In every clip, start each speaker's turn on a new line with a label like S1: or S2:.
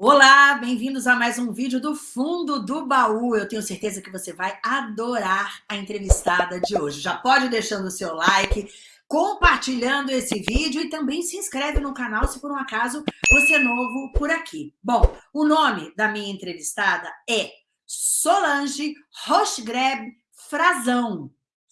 S1: Olá, bem-vindos a mais um vídeo do Fundo do Baú. Eu tenho certeza que você vai adorar a entrevistada de hoje. Já pode deixando o seu like, compartilhando esse vídeo e também se inscreve no canal se por um acaso você é novo por aqui. Bom, o nome da minha entrevistada é Solange Rochgreb Frazão.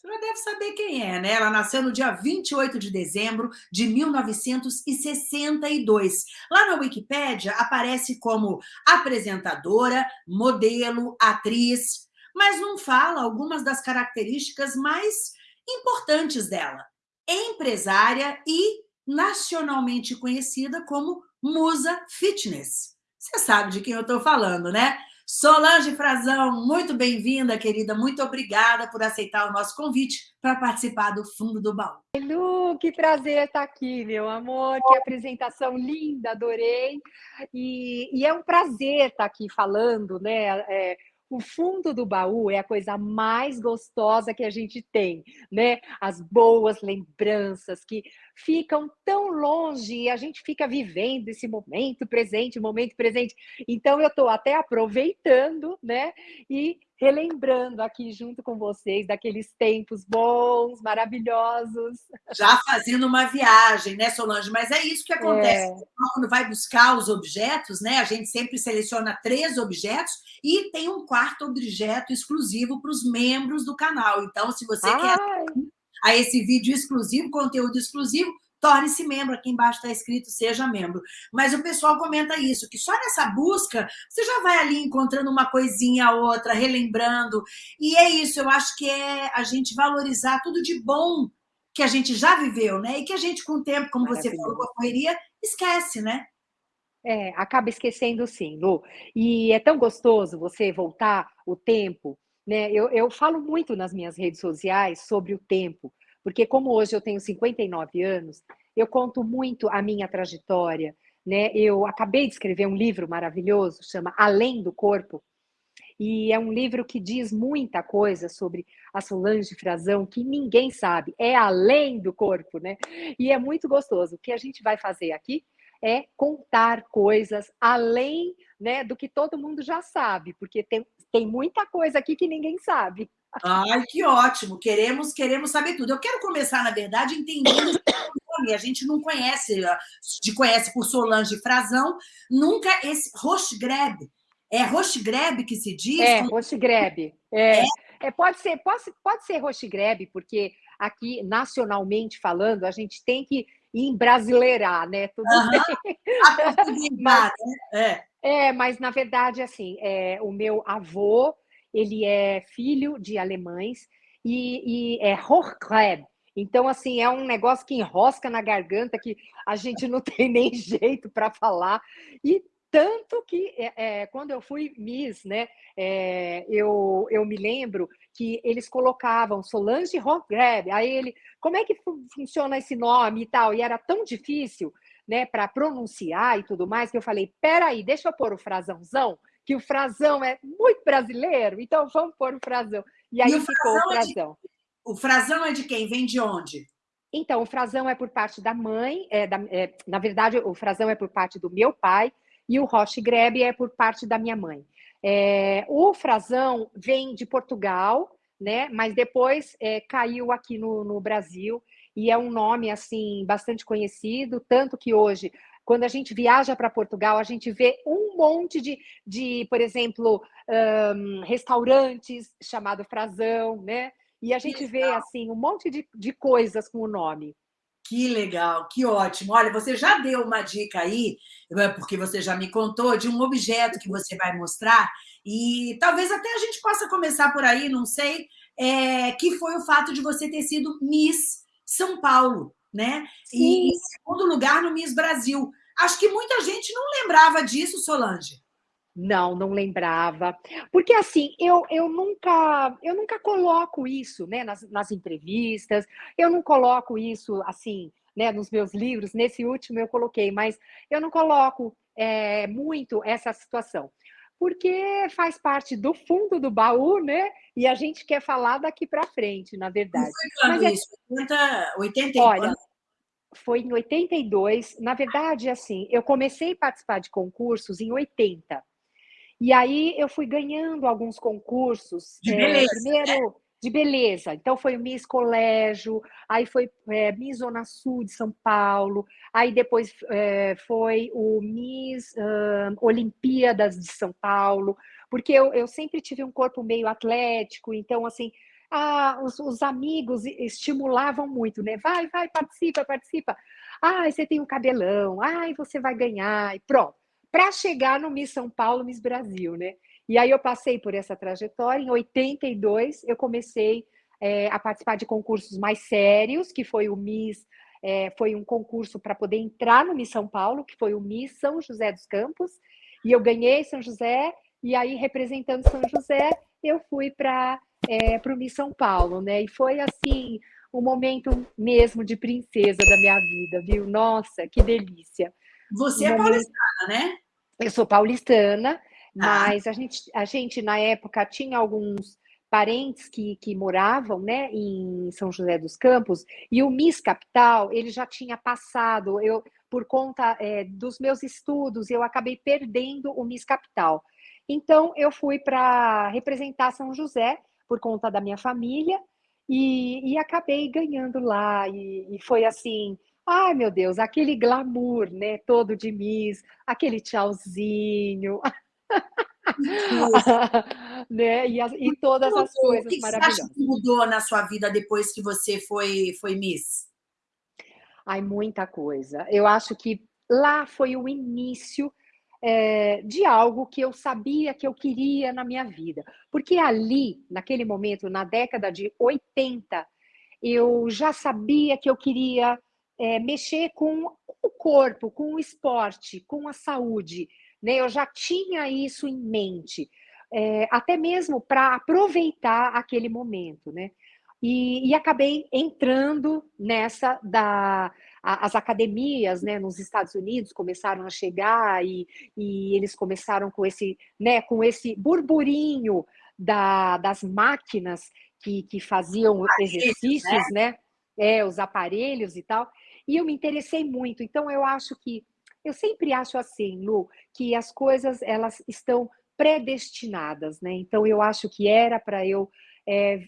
S1: Já deve saber quem é, né? Ela nasceu no dia 28 de dezembro de 1962. Lá na Wikipédia aparece como apresentadora, modelo, atriz, mas não fala algumas das características mais importantes dela. Empresária e nacionalmente conhecida como Musa Fitness. Você sabe de quem eu estou falando, né? Solange Frazão, muito bem-vinda, querida. Muito obrigada por aceitar o nosso convite para participar do Fundo do Baú.
S2: Lu, que prazer estar aqui, meu amor. Que apresentação linda, adorei. E, e é um prazer estar aqui falando, né? É, o fundo do baú é a coisa mais gostosa que a gente tem, né? As boas lembranças que ficam tão longe e a gente fica vivendo esse momento presente, momento presente. Então eu estou até aproveitando, né? E relembrando aqui junto com vocês daqueles tempos bons, maravilhosos.
S1: Já fazendo uma viagem, né, Solange? Mas é isso que acontece. É. Quando vai buscar os objetos, né? A gente sempre seleciona três objetos e tem um quarto objeto exclusivo para os membros do canal. Então, se você Ai. quer a esse vídeo exclusivo, conteúdo exclusivo, torne-se membro. Aqui embaixo está escrito seja membro. Mas o pessoal comenta isso, que só nessa busca você já vai ali encontrando uma coisinha outra, relembrando. E é isso, eu acho que é a gente valorizar tudo de bom que a gente já viveu, né? E que a gente, com o tempo, como você falou, com a correria, esquece, né?
S2: É, acaba esquecendo sim, Lu. E é tão gostoso você voltar o tempo, né? Eu, eu falo muito nas minhas redes sociais sobre o tempo, porque como hoje eu tenho 59 anos, eu conto muito a minha trajetória, né? Eu acabei de escrever um livro maravilhoso, chama Além do Corpo, e é um livro que diz muita coisa sobre a Solange Frazão que ninguém sabe, é além do corpo, né? E é muito gostoso. O que a gente vai fazer aqui é contar coisas além né, do que todo mundo já sabe, porque tem, tem muita coisa aqui que ninguém sabe.
S1: Ai, que ótimo! Queremos, queremos saber tudo. Eu quero começar, na verdade, entendendo nome. A gente não conhece, de conhece por Solange Frazão, nunca esse Rochgreb. É Rochgreb que se diz?
S2: É, Rochgreb. É, é. é, pode ser, pode, pode ser Rochgreb, porque aqui, nacionalmente falando, a gente tem que embrasileirar, né? Tudo
S1: uhum. bem. mas,
S2: né? é. é, mas na verdade, assim, é, o meu avô ele é filho de alemães e, e é Hochkleb. Então, assim, é um negócio que enrosca na garganta, que a gente não tem nem jeito para falar. E tanto que, é, é, quando eu fui Miss, né, é, eu, eu me lembro que eles colocavam Solange Hochgreb. Aí ele, como é que funciona esse nome e tal? E era tão difícil, né, para pronunciar e tudo mais, que eu falei, peraí, deixa eu pôr o frasãozão, que o frasão é muito brasileiro, então vamos pôr o frasão. E aí e o ficou o frasão.
S1: É de, o frasão é de quem? Vem de onde?
S2: Então, o frasão é por parte da mãe, é, da, é, na verdade, o frasão é por parte do meu pai, e o Roche Grebe é por parte da minha mãe. É, o frasão vem de Portugal, né? Mas depois é, caiu aqui no, no Brasil e é um nome assim bastante conhecido, tanto que hoje quando a gente viaja para Portugal, a gente vê um monte de, de por exemplo, um, restaurantes chamado Frazão, né? E a gente vê, assim, um monte de, de coisas com o nome.
S1: Que legal, que ótimo. Olha, você já deu uma dica aí, é porque você já me contou, de um objeto que você vai mostrar, e talvez até a gente possa começar por aí, não sei, é, que foi o fato de você ter sido Miss São Paulo né? Sim. E em segundo lugar no Miss Brasil. Acho que muita gente não lembrava disso, Solange.
S2: Não, não lembrava. Porque assim, eu, eu nunca eu nunca coloco isso né, nas, nas entrevistas, eu não coloco isso assim, né, nos meus livros, nesse último eu coloquei, mas eu não coloco é, muito essa situação. Porque faz parte do fundo do baú, né? E a gente quer falar daqui para frente, na verdade.
S1: Foi quando
S2: Mas
S1: isso? É... 80, 80 Olha,
S2: foi em 82. Na verdade, assim, eu comecei a participar de concursos em 80. E aí eu fui ganhando alguns concursos.
S1: De beleza,
S2: é, primeiro? De beleza. Então foi Miss Colégio, aí foi é, Miss Zona Sul de São Paulo, aí depois é, foi o Miss uh, Olimpíadas de São Paulo, porque eu, eu sempre tive um corpo meio atlético, então assim ah, os, os, amigos estimulavam muito, né? Vai, vai, participa, participa. Ai, você tem um cabelão, ai, você vai ganhar, e pronto. Para chegar no Miss São Paulo, Miss Brasil, né? E aí eu passei por essa trajetória. Em 82, eu comecei é, a participar de concursos mais sérios, que foi o Miss, é, foi um concurso para poder entrar no Miss São Paulo, que foi o Miss São José dos Campos, e eu ganhei São José, e aí, representando São José, eu fui para é, o Miss São Paulo, né? E foi assim, um momento mesmo de princesa da minha vida, viu? Nossa, que delícia.
S1: Você um é momento... paulistana, né?
S2: Eu sou paulistana, ah. Mas a gente, a gente, na época, tinha alguns parentes que, que moravam né, em São José dos Campos, e o Miss Capital, ele já tinha passado, eu, por conta é, dos meus estudos, eu acabei perdendo o Miss Capital. Então, eu fui para representar São José, por conta da minha família, e, e acabei ganhando lá, e, e foi assim, ai meu Deus, aquele glamour, né, todo de Miss, aquele tchauzinho, né? E, e todas as coisas
S1: o que
S2: maravilhosas.
S1: Você acha que mudou na sua vida depois que você foi, foi Miss?
S2: Ai, muita coisa. Eu acho que lá foi o início é, de algo que eu sabia que eu queria na minha vida. Porque ali, naquele momento, na década de 80, eu já sabia que eu queria é, mexer com o corpo, com o esporte, com a saúde né? Eu já tinha isso em mente, é, até mesmo para aproveitar aquele momento, né? E, e, acabei entrando nessa da as academias, né, nos Estados Unidos começaram a chegar e, e eles começaram com esse, né, com esse burburinho da, das máquinas que, que faziam exercícios, né? né? É, os aparelhos e tal. E eu me interessei muito. Então eu acho que eu sempre acho assim, Lu, que as coisas elas estão predestinadas, né? Então eu acho que era para eu é,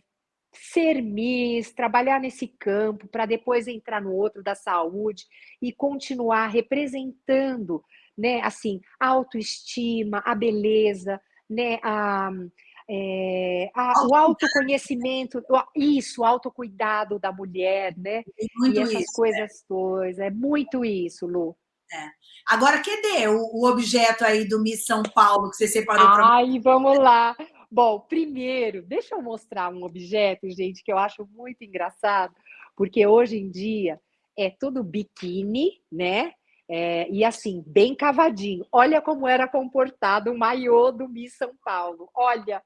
S2: ser Miss, trabalhar nesse campo, para depois entrar no outro da saúde e continuar representando, né? Assim, a autoestima, a beleza, né? A, é, a, o autoconhecimento, isso, o autocuidado da mulher, né? E essas isso, coisas é. todas, é muito isso, Lu.
S1: É. Agora, cadê o, o, objeto aí do Miss São Paulo que você separou para
S2: Ai, vamos lá. Bom, primeiro, deixa eu mostrar um objeto, gente, que eu acho muito engraçado, porque hoje em dia é tudo biquíni, né? É, e assim, bem cavadinho. Olha como era comportado o maiô do Miss São Paulo. Olha,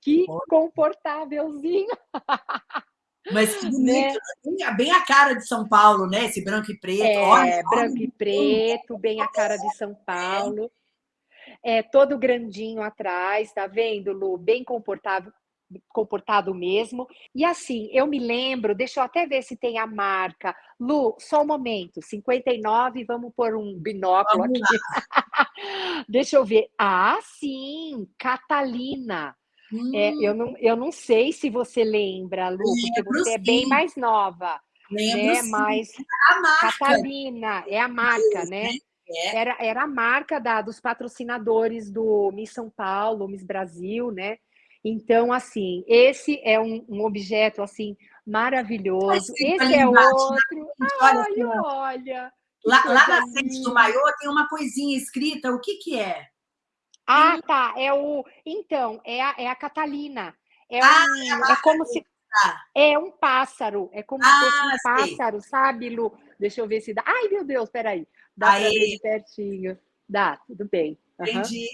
S2: que comportávelzinho.
S1: Mas que bonito, né? bem a cara de São Paulo, né? Esse branco e preto. É,
S2: olha, branco olha, e preto, bem a cara de São Paulo. É, todo grandinho atrás, tá vendo, Lu? Bem comportado, comportado mesmo. E assim, eu me lembro, deixa eu até ver se tem a marca. Lu, só um momento, 59, vamos pôr um binóculo vamos aqui. deixa eu ver. Ah, sim, Catalina. Hum. É, eu, não, eu não sei se você lembra, Lu, porque você sim. é bem mais nova. Lembro, né? Sim. Mas
S1: é a marca.
S2: Catalina, é a marca, né? É. Era, era a marca da, dos patrocinadores do Miss São Paulo, Miss Brasil, né? Então, assim, esse é um, um objeto, assim, maravilhoso. Esse é outro. Ai, olha! olha
S1: lá, lá na frente do maiô tem uma coisinha escrita, o que que é?
S2: Ah, tá. É o. Então, é a, é a Catalina. É, ah, um, é, é como se. É um pássaro. É como ah, se fosse um ah, pássaro, sabe, Lu? Deixa eu ver se dá. Ai, meu Deus, peraí. Dá para ver pertinho. Dá, tudo bem.
S1: Uhum. Entendi.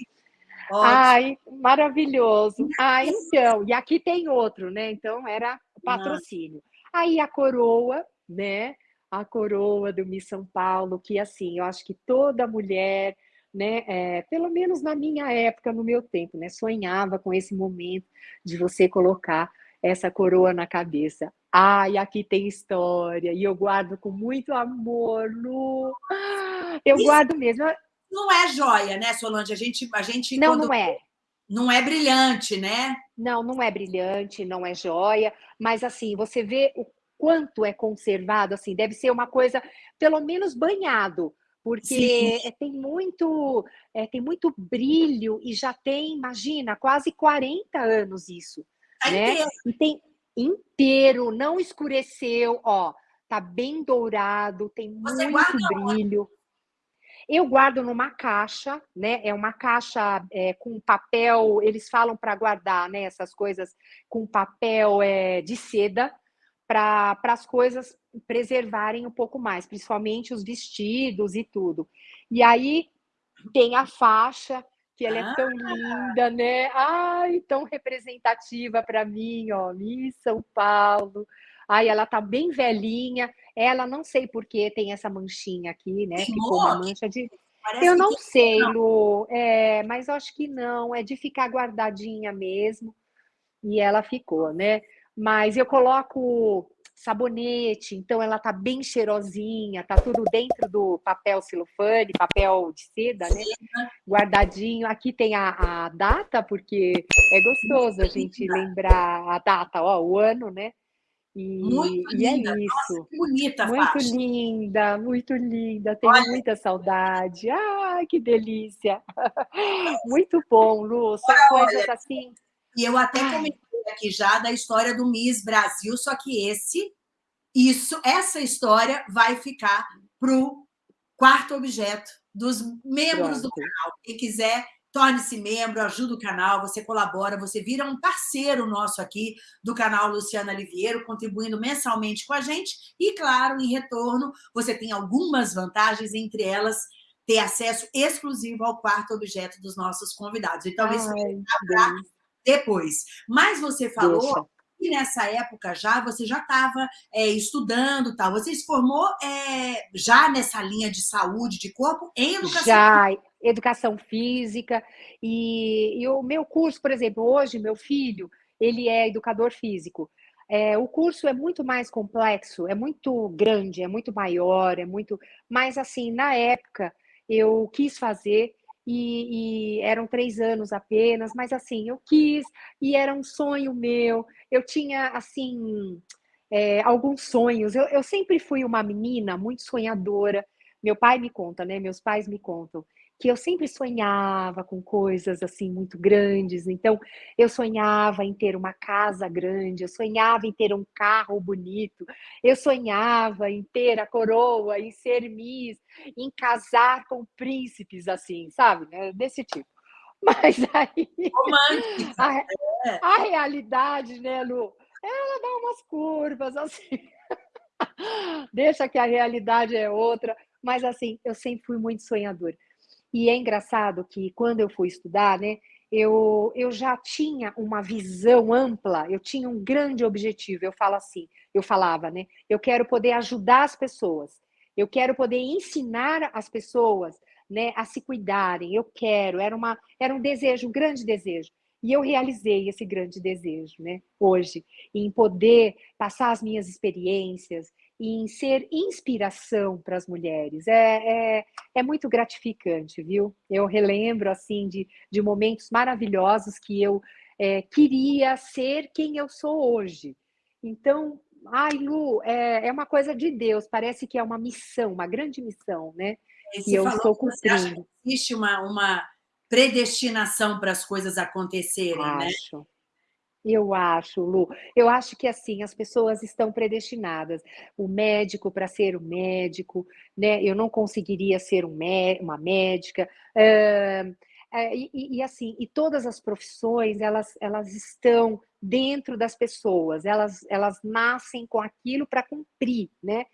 S2: Ótimo. Ai, maravilhoso. Ah, então, e aqui tem outro, né? Então era patrocínio. Aí a coroa, né? A coroa do Miss São Paulo, que assim, eu acho que toda mulher né? É, pelo menos na minha época, no meu tempo, né? Sonhava com esse momento de você colocar essa coroa na cabeça. Ai, aqui tem história, e eu guardo com muito amor, Lu. Eu Isso guardo mesmo.
S1: Não é joia, né, Solange? A gente, a gente
S2: não, quando... não é.
S1: Não é brilhante, né?
S2: Não, não é brilhante, não é joia, mas assim, você vê o quanto é conservado, assim, deve ser uma coisa, pelo menos banhado, porque é, tem muito é, tem muito brilho e já tem, imagina, quase 40 anos isso, tá né? Inteiro. E tem inteiro, não escureceu, ó, tá bem dourado, tem Você muito brilho. Onde? Eu guardo numa caixa, né? É uma caixa é, com papel, eles falam para guardar, né? Essas coisas com papel é, de seda, para as coisas preservarem um pouco mais, principalmente os vestidos e tudo. E aí tem a faixa, que ela ah. é tão linda, né? Ai, tão representativa para mim, ó, Miss São Paulo. Ai, ela tá bem velhinha. Ela, não sei por que tem essa manchinha aqui, né? Ficou uma mancha de... Parece eu não sei, não. Lu, é, mas acho que não. É de ficar guardadinha mesmo. E ela ficou, né? Mas eu coloco sabonete, então ela tá bem cheirosinha, tá tudo dentro do papel celofane, papel de seda, né? Guardadinho. Aqui tem a, a data, porque é gostoso a gente lembrar a data, ó, o ano, né? E, muito e é linda. é isso. Nossa,
S1: bonita
S2: Muito faixa. linda, muito linda. Tenho Olha. muita saudade. Ai, que delícia. Muito bom, Lu. São Olha, coisas assim.
S1: E eu até comentei aqui já da história do Miss Brasil, só que esse, isso, essa história vai ficar para o quarto objeto dos membros Pronto. do canal. Quem quiser torne-se membro, ajuda o canal, você colabora, você vira um parceiro nosso aqui do canal Luciana Liviero, contribuindo mensalmente com a gente e, claro, em retorno, você tem algumas vantagens, entre elas ter acesso exclusivo ao quarto objeto dos nossos convidados. Então, isso vai para depois. Mas você falou Deixa. que nessa época já você já estava é, estudando, tal. Você se formou é, já nessa linha de saúde, de corpo, em educação
S2: Já, educação física. E, e o meu curso, por exemplo, hoje, meu filho, ele é educador físico. É, o curso é muito mais complexo, é muito grande, é muito maior, é muito. Mas, assim, na época, eu quis fazer e, e, eram três anos apenas, mas assim, eu quis, e era um sonho meu, eu tinha, assim, é, alguns sonhos, eu, eu sempre fui uma menina muito sonhadora, meu pai me conta, né, meus pais me contam, que eu sempre sonhava com coisas assim muito grandes. Então, eu sonhava em ter uma casa grande, eu sonhava em ter um carro bonito, eu sonhava em ter a coroa, em ser Miss, em casar com príncipes, assim, sabe? Né, desse tipo. Mas aí. A, é. a realidade, né, Lu? Ela dá umas curvas assim. Deixa que a realidade é outra. Mas assim, eu sempre fui muito sonhadora. E é engraçado que quando eu fui estudar, né, eu, eu já tinha uma visão ampla, eu tinha um grande objetivo. Eu falo assim, eu falava, né? Eu quero poder ajudar as pessoas, eu quero poder ensinar as pessoas né, a se cuidarem. Eu quero, era, uma, era um desejo, um grande desejo. E eu realizei esse grande desejo, né, hoje, em poder passar as minhas experiências, em ser inspiração para as mulheres. É, é, é, muito gratificante, viu? Eu relembro, assim, de, de momentos maravilhosos que eu é, queria ser quem eu sou hoje. Então, ai, Lu, é, é uma coisa de Deus, parece que é uma missão, uma grande missão, né?
S1: E eu estou cumprindo. existe uma, uma predestinação para as coisas acontecerem,
S2: Acho.
S1: né?
S2: Eu acho, Lu. Eu acho que assim as pessoas estão predestinadas. O médico para ser o médico, né? Eu não conseguiria ser um uma médica. Uh, e, e, assim, e todas as profissões elas, elas estão dentro das pessoas, elas, elas nascem com aquilo para cumprir, né?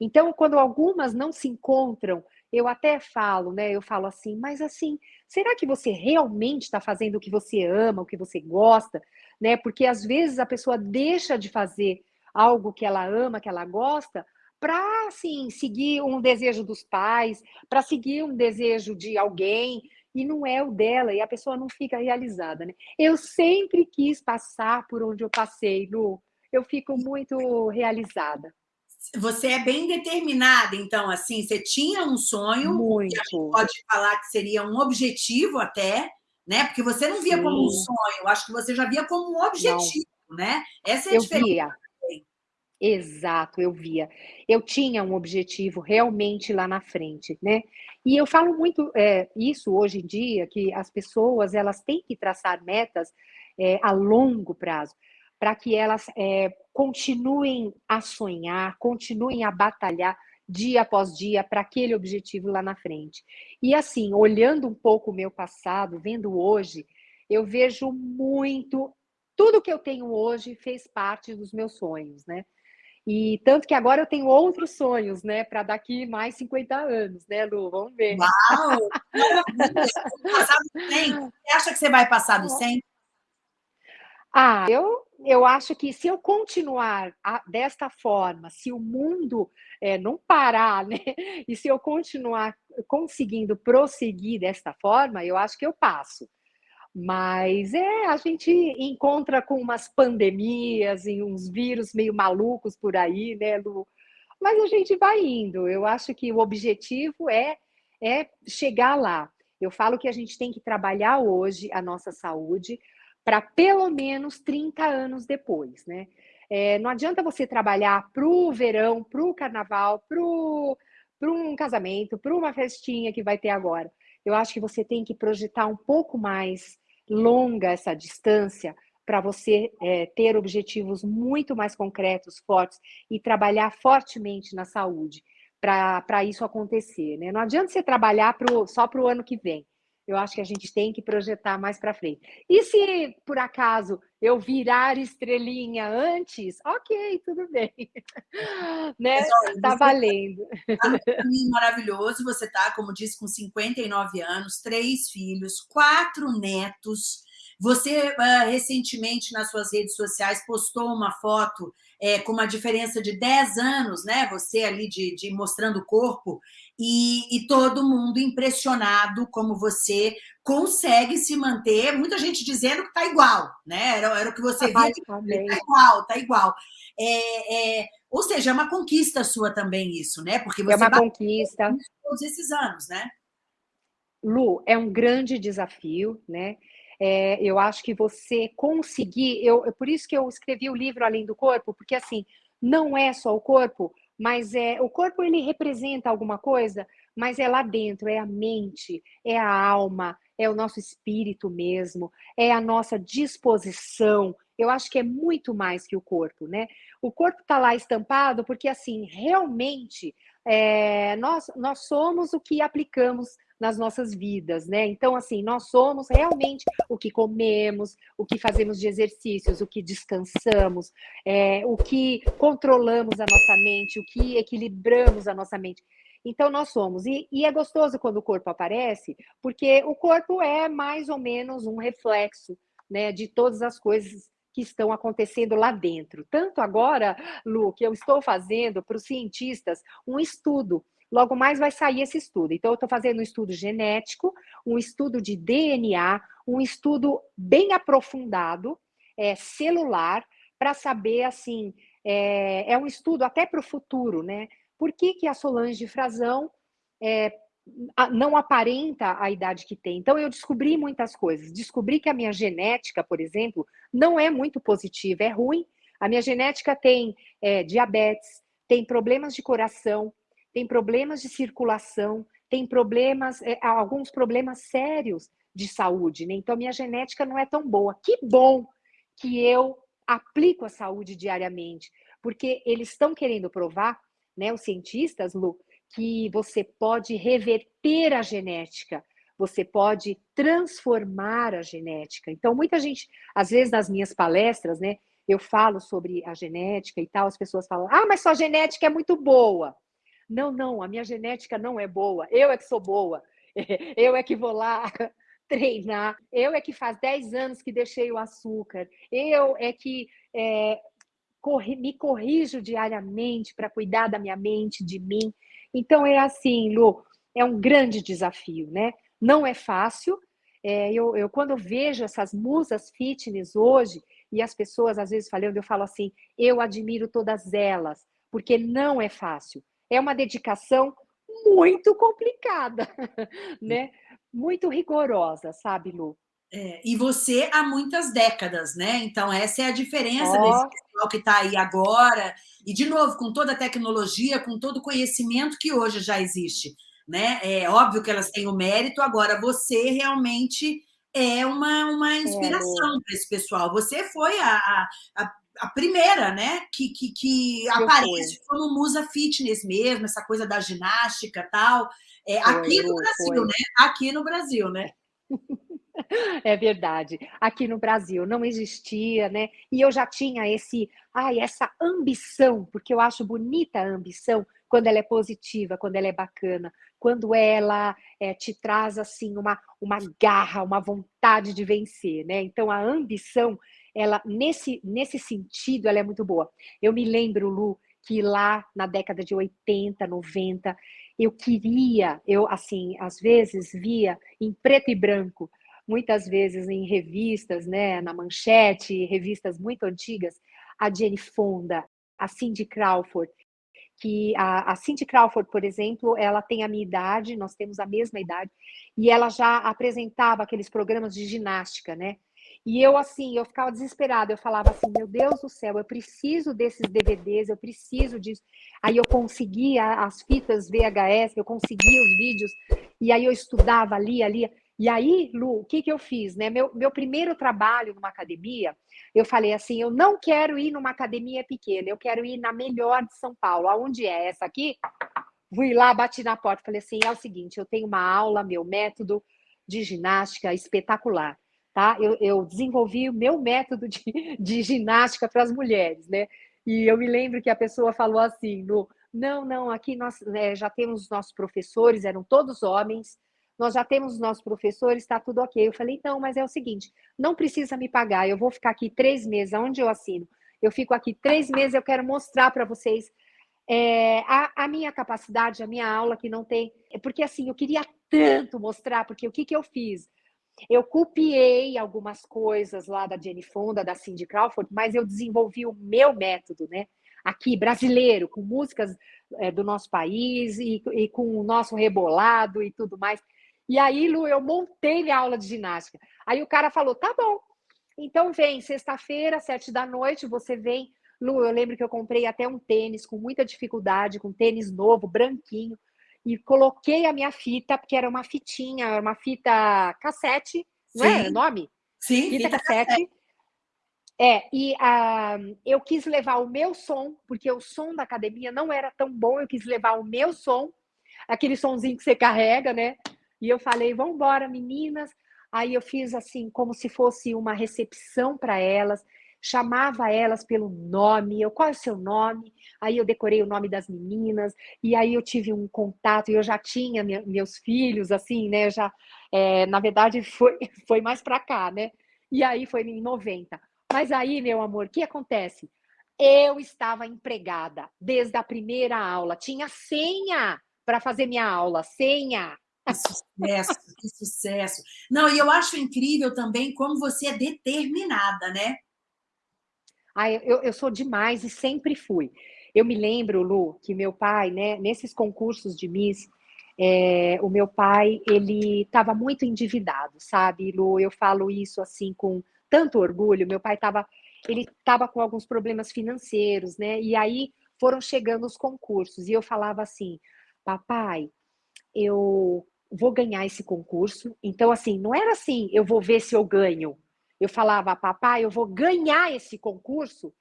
S2: Então, quando algumas não se encontram, eu até falo, né? Eu falo assim, mas assim, será que você realmente está fazendo o que você ama, o que você gosta? né? Porque às vezes a pessoa deixa de fazer algo que ela ama, que ela gosta, para assim, seguir um desejo dos pais, para seguir um desejo de alguém, e não é o dela, e a pessoa não fica realizada, né? Eu sempre quis passar por onde eu passei, Lu. eu fico muito realizada.
S1: Você é bem determinada, então, assim, você tinha um sonho,
S2: muito.
S1: que a gente pode falar que seria um objetivo até, né? Porque você não via Sim. como um sonho, acho que você já via como um objetivo, não. né?
S2: Essa é a eu diferença. Via. Exato, eu via. Eu tinha um objetivo realmente lá na frente, né? E eu falo muito é, isso hoje em dia, que as pessoas elas têm que traçar metas é, a longo prazo, para que elas é, continuem a sonhar, continuem a batalhar dia após dia para aquele objetivo lá na frente. E assim, olhando um pouco o meu passado, vendo hoje, eu vejo muito tudo que eu tenho hoje fez parte dos meus sonhos, né? E tanto que agora eu tenho outros sonhos, né, para daqui mais 50 anos, né, Lu? Vamos ver.
S1: Uau! passar do 100. Você acha que você vai passar do 100?
S2: Ah, eu, eu acho que se eu continuar a, desta forma, se o mundo é, não parar, né, e se eu continuar conseguindo prosseguir desta forma, eu acho que eu passo. Mas é, a gente encontra com umas pandemias e uns vírus meio malucos por aí, né, Lu? Mas a gente vai indo. Eu acho que o objetivo é, é chegar lá. Eu falo que a gente tem que trabalhar hoje a nossa saúde para pelo menos 30 anos depois, né? É, não adianta você trabalhar para o verão, para o carnaval, para um casamento, para uma festinha que vai ter agora. Eu acho que você tem que projetar um pouco mais longa essa distância para você é, ter objetivos muito mais concretos, fortes e trabalhar fortemente na saúde para isso acontecer. Né? Não adianta você trabalhar pro, só para o ano que vem. Eu acho que a gente tem que projetar mais para frente. E se, por acaso, eu virar estrelinha antes, ok, tudo bem. né? Está valendo.
S1: Tá maravilhoso. Você está, como disse, com 59 anos, três filhos, quatro netos. Você, uh, recentemente, nas suas redes sociais, postou uma foto é, com uma diferença de 10 anos, né? Você ali de, de mostrando o corpo, e, e, todo mundo impressionado como você consegue se manter. Muita gente dizendo que está igual, né? Era, era o que você viu. Está igual, está igual. É, é, ou seja, é uma conquista sua também isso, né? Porque
S2: você é uma conquista.
S1: todos esses anos, né?
S2: Lu, é um grande desafio, né? É, eu acho que você conseguir, eu, por isso que eu escrevi o livro Além do Corpo, porque assim, não é só o corpo, mas é o corpo ele representa alguma coisa, mas é lá dentro, é a mente, é a alma, é o nosso espírito mesmo, é a nossa disposição. Eu acho que é muito mais que o corpo, né? O corpo está lá estampado porque, assim, realmente é, nós, nós somos o que aplicamos nas nossas vidas, né? Então, assim, nós somos realmente o que comemos, o que fazemos de exercícios, o que descansamos, é, o que controlamos a nossa mente, o que equilibramos a nossa mente. Então, nós somos. E, e, é gostoso quando o corpo aparece, porque o corpo é mais ou menos um reflexo né, de todas as coisas que estão acontecendo lá dentro. Tanto agora, Lu, que eu estou fazendo para os cientistas um estudo Logo mais vai sair esse estudo. Então, eu estou fazendo um estudo genético, um estudo de DNA, um estudo bem aprofundado, é, celular, para saber, assim, é, é, um estudo até para o futuro, né? Por que, que a Solange Frazão é, não aparenta a idade que tem? Então, eu descobri muitas coisas. Descobri que a minha genética, por exemplo, não é muito positiva, é ruim. A minha genética tem é, diabetes, tem problemas de coração, tem problemas de circulação, tem problemas, é, alguns problemas sérios de saúde, né? Então, minha genética não é tão boa. Que bom que eu aplico a saúde diariamente, porque eles estão querendo provar, né, os cientistas, Lu, que você pode reverter a genética, você pode transformar a genética. Então, muita gente, às vezes nas minhas palestras, né, eu falo sobre a genética e tal, as pessoas falam: "Ah, mas sua genética é muito boa". Não, não, a minha genética não é boa, eu é que sou boa, eu é que vou lá treinar, eu é que faz 10 anos que deixei o açúcar, eu é que é, corri, me corrijo diariamente para cuidar da minha mente, de mim. Então é assim, Lu, é um grande desafio, né? Não é fácil. É, eu, eu, quando vejo essas musas fitness hoje, E as pessoas, às vezes, falando, eu falo assim, eu admiro todas elas, porque não é fácil. É uma dedicação muito complicada, né? Muito rigorosa, sabe, Lu?
S1: É, e você há muitas décadas, né? Então, essa é a diferença oh. desse pessoal que está aí agora. E, de novo, com toda a tecnologia, com todo o conhecimento que hoje já existe. Né? É óbvio que elas têm o mérito, agora você realmente é uma, uma inspiração é. para esse pessoal. Você foi a, a, a primeira, né, que, que, que aparece como musa fitness mesmo, essa coisa da ginástica tal. É, foi, aqui no Brasil, foi. né? Aqui no Brasil, né?
S2: É verdade. Aqui no Brasil não existia, né? E eu já tinha esse, ai, essa ambição, porque eu acho bonita a ambição quando ela é positiva, quando ela é bacana, quando ela é, te traz assim uma, uma garra, uma vontade de vencer, né? Então a ambição, ela nesse nesse sentido, ela é muito boa. Eu me lembro, Lu, que lá na década de 80, 90, eu queria, eu assim, às vezes via em preto e branco, muitas vezes em revistas, né, na manchete, revistas muito antigas, a Jenny Fonda, a Cindy Crawford, que a, a Cindy Crawford, por exemplo, ela tem a minha idade, nós temos a mesma idade, e ela já apresentava aqueles programas de ginástica, né? E eu, assim, eu ficava desesperada, eu falava assim, meu Deus do céu, eu preciso desses DVDs, eu preciso disso. Aí eu conseguia as fitas VHS, eu conseguia os vídeos, e aí eu estudava ali, ali. E aí, Lu, o que, que eu fiz? Né? Meu, meu primeiro trabalho numa academia, eu falei assim: eu não quero ir numa academia pequena, eu quero ir na melhor de São Paulo. Aonde é essa aqui? Fui lá, bati na porta, falei assim: é o seguinte, eu tenho uma aula, meu método de ginástica espetacular. Tá? Eu, eu desenvolvi o meu método de, de ginástica para as mulheres, né? E eu me lembro que a pessoa falou assim: no, não, não, aqui nós né, já temos os nossos professores, eram todos homens, nós já temos os nossos professores, está tudo ok. Eu falei, não, mas é o seguinte, não precisa me pagar, eu vou ficar aqui três meses, aonde eu assino? Eu fico aqui três meses, eu quero mostrar para vocês é, a, a, minha capacidade, a minha aula que não tem. Porque assim, eu queria tanto mostrar, porque o que, que eu fiz? Eu copiei algumas coisas lá da Jenny Fonda, da Cindy Crawford, mas eu desenvolvi o meu método, né? Aqui, brasileiro, com músicas é, do nosso país e, e com o nosso rebolado e tudo mais. E aí, Lu, eu montei minha aula de ginástica. Aí o cara falou: tá bom, então vem, sexta-feira, sete da noite, você vem. Lu, eu lembro que eu comprei até um tênis com muita dificuldade, com um tênis novo, branquinho, e coloquei a minha fita, porque era uma fitinha, uma fita cassete, não é o nome?
S1: Sim,
S2: fita, fita cassete. cassete. É, e uh, eu quis levar o meu som, porque o som da academia não era tão bom, eu quis levar o meu som, aquele sonzinho que você carrega, né? E eu falei, vamos embora, meninas. Aí eu fiz assim, como se fosse uma recepção para elas, chamava elas pelo nome, eu, qual é o seu nome? Aí eu decorei o nome das meninas, e aí eu tive um contato, e eu já tinha meus filhos, assim, né? Já, é, na verdade, foi, foi mais para cá, né? E aí foi em 90. Mas aí, meu amor, o que acontece? Eu estava empregada desde a primeira aula, tinha senha para fazer minha aula, senha.
S1: Que sucesso, que sucesso. Não, e eu acho incrível também como você é determinada, né?
S2: Ah, eu, eu sou demais e sempre fui. Eu me lembro, Lu, que meu pai, né, nesses concursos de Miss, é, o meu pai, ele estava muito endividado, sabe, Lu? Eu falo isso assim com tanto orgulho. Meu pai estava, ele estava com alguns problemas financeiros, né? E aí foram chegando os concursos e eu falava assim, papai, eu vou ganhar esse concurso. Então, assim, não era assim, eu vou ver se eu ganho. Eu falava, papai, eu vou ganhar esse concurso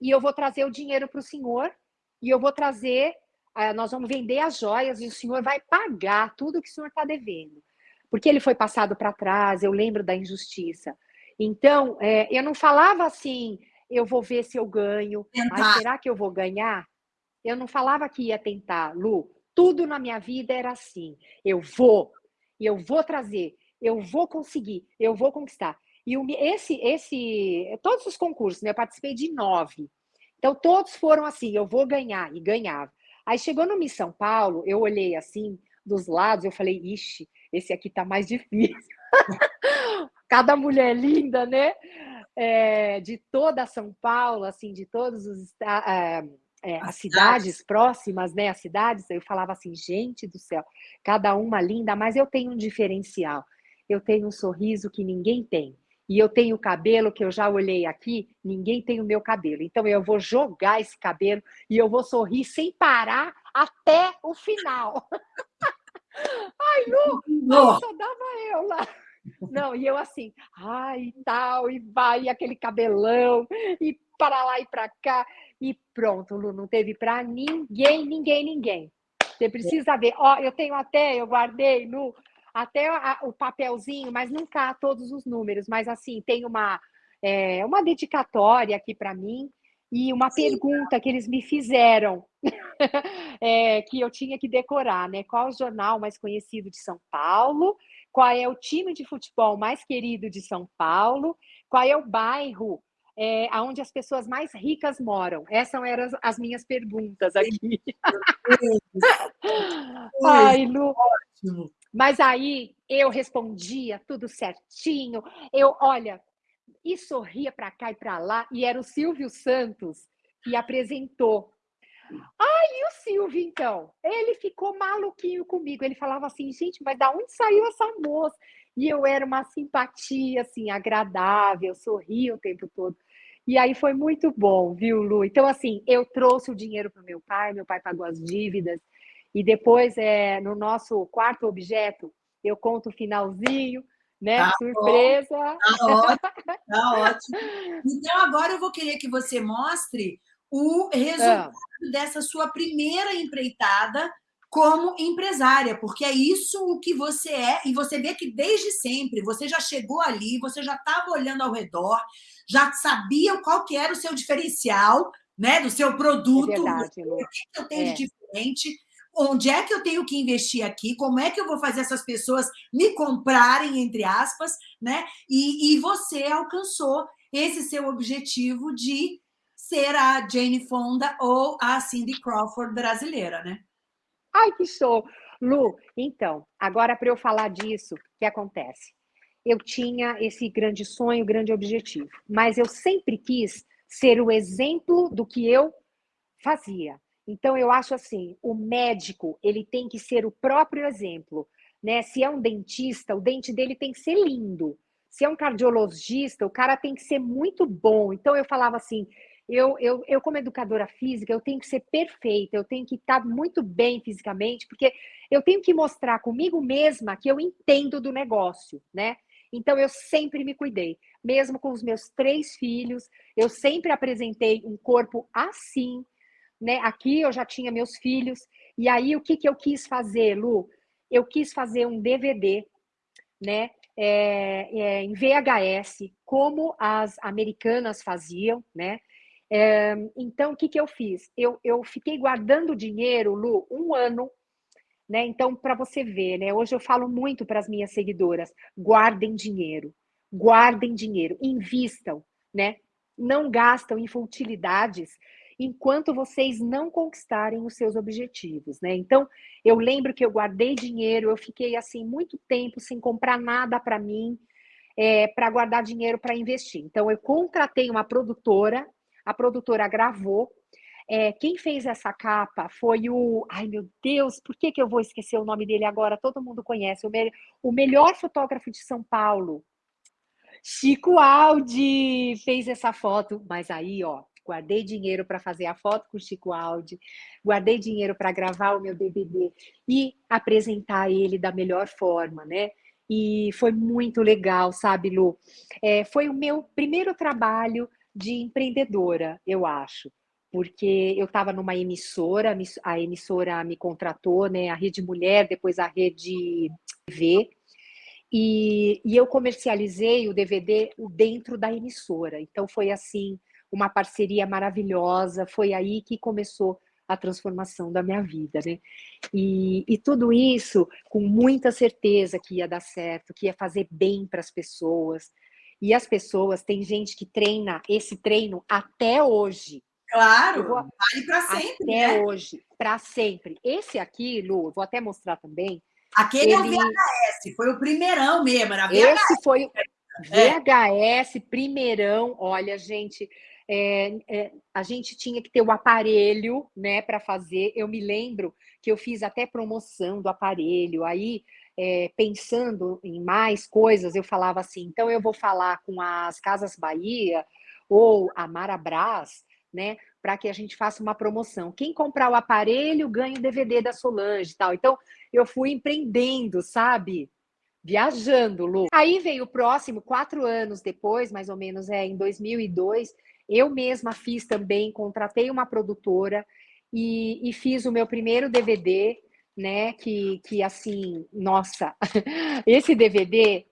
S2: e eu vou trazer o dinheiro para o senhor e eu vou trazer, eh, nós vamos vender as joias e o senhor vai pagar tudo que o senhor está devendo. Porque ele foi passado para trás, eu lembro da injustiça. Então, é, eu não falava assim, eu vou ver se eu ganho, mas será que eu vou ganhar? Eu não falava que ia tentar, Lu. Tudo na minha vida era assim. Eu vou, eu vou trazer, eu vou conseguir, eu vou conquistar. E esse, esse, todos os concursos, né, eu participei de nove. Então, todos foram assim, eu vou ganhar, e ganhava. Aí chegou no Miss São Paulo, eu olhei assim, dos lados, eu falei, ixi, esse aqui tá mais difícil. Cada mulher linda, né? é, de toda São Paulo, assim, de todos os é, é, as cidades próximas, né? As cidades, eu falava assim, gente do céu, cada uma linda, mas eu tenho um diferencial. Eu tenho um sorriso que ninguém tem. E eu tenho cabelo que eu já olhei aqui, ninguém tem o meu cabelo. Então eu vou jogar esse cabelo e eu vou sorrir sem parar até o final. Ai, Lu, só dava eu lá. Não, e eu assim, ai, tal, e vai, e aquele cabelão, e para lá e para cá, e pronto, Lu, não teve para ninguém, ninguém, ninguém. Você precisa ver, ó, eu tenho até, eu guardei, Lu, até a, o papelzinho, mas não cá todos os números, mas assim, tem uma, é, uma dedicatória aqui para mim, e uma Sim. pergunta que eles me fizeram, é, que eu tinha que decorar, né? Qual o jornal mais conhecido de São Paulo? Qual é o time de futebol mais querido de São Paulo? Qual é o bairro é, onde as pessoas mais ricas moram? Essas eram as, as minhas perguntas aqui. Ai, Lu. Ótimo. Mas aí eu respondia tudo certinho. Eu, olha, e sorria para cá e para lá, e era o Silvio Santos que apresentou. Ai, e o Silvio, então? Ele ficou maluquinho comigo. Ele falava assim, gente, mas da onde saiu essa moça? E eu era uma simpatia, assim, agradável, sorria o tempo todo. E aí foi muito bom, viu, Lu? Então, assim, eu trouxe o dinheiro para o meu pai, meu pai pagou as dívidas, e depois, é, no nosso quarto objeto, eu conto o finalzinho, né? Tá Surpresa.
S1: Tá ótimo, tá ótimo. Então, agora eu vou querer que você mostre o resultado ah. dessa sua primeira empreitada como empresária, porque é isso o que você é, e você vê que desde sempre você já chegou ali, você já estava olhando ao redor, já sabia qual que era o seu diferencial, né, do seu produto, é verdade, o que eu tenho é. de diferente, onde é que eu tenho que investir aqui, como é que eu vou fazer essas pessoas me comprarem, entre aspas, né? E, e você alcançou esse seu objetivo de ser a Jane Fonda ou a Cindy Crawford brasileira, né?
S2: Ai, que show! Lu, então, agora para eu falar disso, o que acontece? Eu tinha esse grande sonho, grande objetivo, mas eu sempre quis ser o exemplo do que eu fazia. Então, eu acho assim, o médico, ele tem que ser o próprio exemplo, né? Se é um dentista, o dente dele tem que ser lindo. Se é um cardiologista, o cara tem que ser muito bom. Então, eu falava assim, eu, eu, eu como educadora física, eu tenho que ser perfeita, eu tenho que estar muito bem fisicamente, porque eu tenho que mostrar comigo mesma que eu entendo do negócio, né? Então, eu sempre me cuidei. Mesmo com os meus três filhos, eu sempre apresentei um corpo assim, né? Aqui eu já tinha meus filhos. E aí, o que, que eu quis fazer, Lu? Eu quis fazer um DVD, né? É, é, em VHS, como as americanas faziam, né? É, então, o que, que eu fiz? Eu, eu fiquei guardando dinheiro, Lu, um ano, né? Então, para você ver, né? Hoje eu falo muito para as minhas seguidoras: guardem dinheiro, guardem dinheiro, invistam, né? Não gastam em futilidades enquanto vocês não conquistarem os seus objetivos, né? Então, eu lembro que eu guardei dinheiro, eu fiquei assim muito tempo sem comprar nada para mim, é, para guardar dinheiro para investir. Então, eu contratei uma produtora, a produtora gravou. É, quem fez essa capa foi o. Ai, meu Deus, por que, que eu vou esquecer o nome dele agora? Todo mundo conhece, o, me... o melhor fotógrafo de São Paulo. Chico Aldi fez essa foto, mas aí, ó, guardei dinheiro para fazer a foto com o Chico Aldi, guardei dinheiro para gravar o meu DVD e apresentar ele da melhor forma, né? E foi muito legal, sabe, Lu? É, foi o meu primeiro trabalho de empreendedora, eu acho, porque eu estava numa emissora, a emissora me contratou, né? A Rede Mulher, depois a Rede TV, e, e, eu comercializei o DVD dentro da emissora. Então foi assim uma parceria maravilhosa. Foi aí que começou a transformação da minha vida, né? E, e tudo isso com muita certeza que ia dar certo, que ia fazer bem para as pessoas. E as pessoas, tem gente que treina esse treino até hoje.
S1: Claro, vou, vale para sempre.
S2: Até né? hoje, para sempre. Esse aqui, Lu, vou até mostrar também.
S1: Aquele ele... é o VHS, foi o primeirão mesmo, era VHS.
S2: Esse foi, VHS, primeirão, olha, gente, é, é, a gente tinha que ter o aparelho, né, para fazer. Eu me lembro que eu fiz até promoção do aparelho. Aí, é, pensando em mais coisas, eu falava assim: então eu vou falar com as Casas Bahia ou a Marabras, né, para que a gente faça uma promoção. Quem comprar o aparelho ganha o DVD da Solange e tal. Então, eu fui empreendendo, sabe? Viajando, Lu. Aí veio o próximo, quatro anos depois, mais ou menos, é em 2002, eu mesma fiz também, contratei uma produtora e, e fiz o meu primeiro DVD, né? Que, que assim, nossa, esse DVD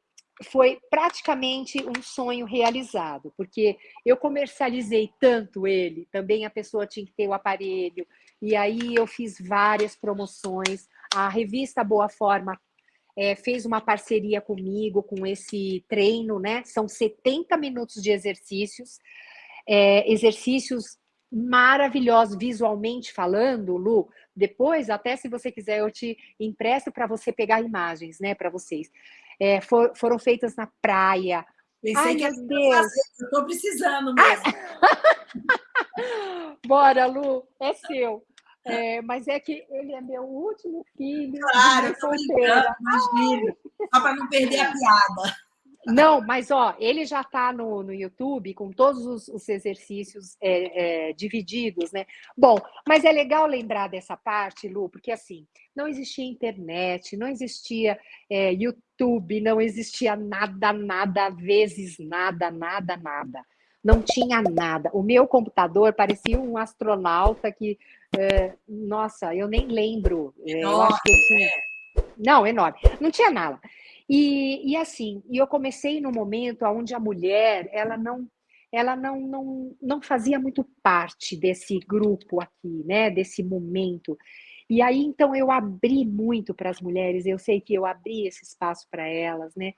S2: foi praticamente um sonho realizado, porque eu comercializei tanto ele, também a pessoa tinha que ter o aparelho, e aí eu fiz várias promoções. A revista Boa Forma é, fez uma parceria comigo com esse treino, né? São 70 minutos de exercícios é, exercícios maravilhosos visualmente falando, Lu. Depois, até se você quiser, eu te empresto para você pegar imagens, né, para vocês. É, for, foram feitas na praia.
S1: Pensei Ai, que meu Deus. eu estou precisando mesmo.
S2: Bora, Lu, é seu. É, mas é que ele é meu último filho.
S1: Claro, eu tô brincando, imagina. Só para não perder a piada.
S2: Não, mas ó, ele já está no, no YouTube com todos os, os exercícios é, é, divididos, né? Bom, mas é legal lembrar dessa parte, Lu, porque assim, não existia internet, não existia é, YouTube, não existia nada, nada, vezes nada, nada, nada. Não tinha nada. O meu computador parecia um astronauta que, é, nossa, eu nem lembro. É, eu acho que eu tinha. Não, enorme. Não tinha nada. E, e assim, e eu comecei no momento onde a mulher, ela não ela não, não, não fazia muito parte desse grupo aqui, né? Desse momento. E aí, então, eu abri muito para as mulheres, eu sei que eu abri esse espaço para elas, né?